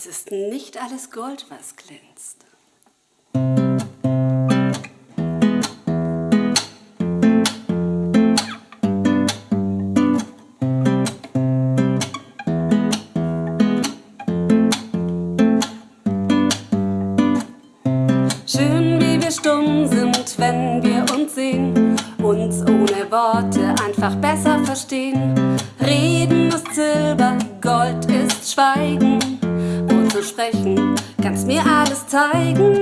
Es ist nicht alles Gold, was glänzt. Schön, wie wir stumm sind, wenn wir uns sehen, uns ohne Worte einfach besser verstehen. Reden ist Silber, Gold ist Schweigen, sprechen kannst mir alles zeigen.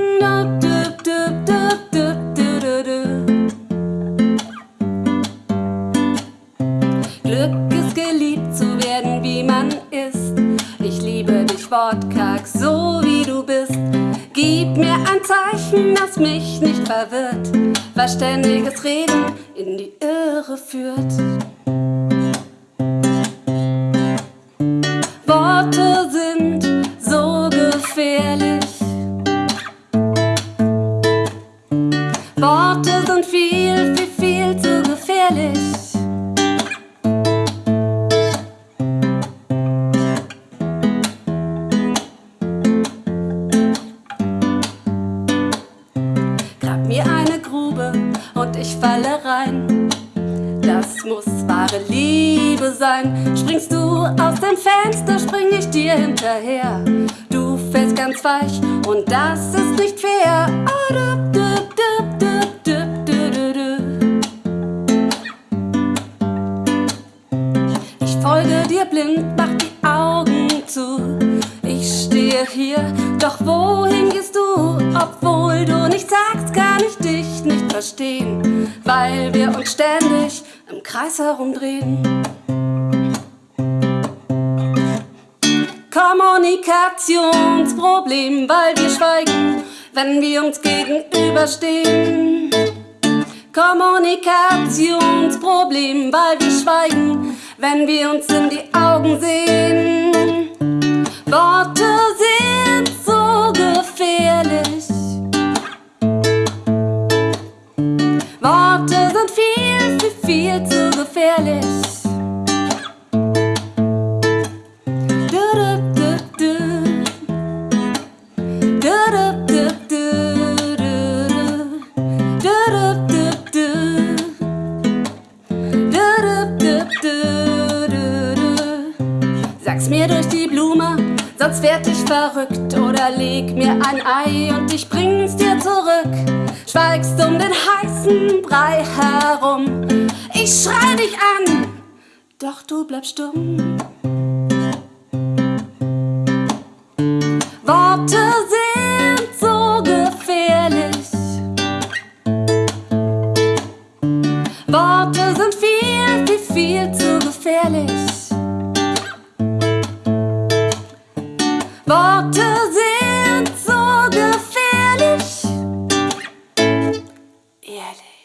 Glück ist geliebt zu werden, wie man ist. Ich liebe dich wortkarg, so wie du bist. Gib mir ein Zeichen, das mich nicht verwirrt, weil ständiges Reden in die Irre führt. Worte Sind viel, viel, viel zu gefährlich. Grab mir eine Grube und ich falle rein. Das muss wahre Liebe sein. Springst du aus dem Fenster, spring ich dir hinterher. Du fällst ganz weich und das ist nicht fair. Oh, blind, mach die Augen zu. Ich stehe hier, doch wohin gehst du? Obwohl du nichts sagst, kann ich dich nicht verstehen, weil wir uns ständig im Kreis herumdrehen. Kommunikationsproblem, weil wir schweigen, wenn wir uns gegenüberstehen. Kommunikationsproblem, weil wir schweigen, wenn wir uns in die Augen sehen. Worte sind so gefährlich. Worte sind viel, viel, viel zu gefährlich. Sag's mir durch die Blume, sonst werd ich verrückt. Oder leg mir ein Ei und ich bring's dir zurück. Schweigst um den heißen Brei herum. Ich schrei dich an, doch du bleibst stumm. Worte sind so gefährlich. Worte sind viel, viel, viel zu gefährlich. Worte sind so gefährlich. Ehrlich.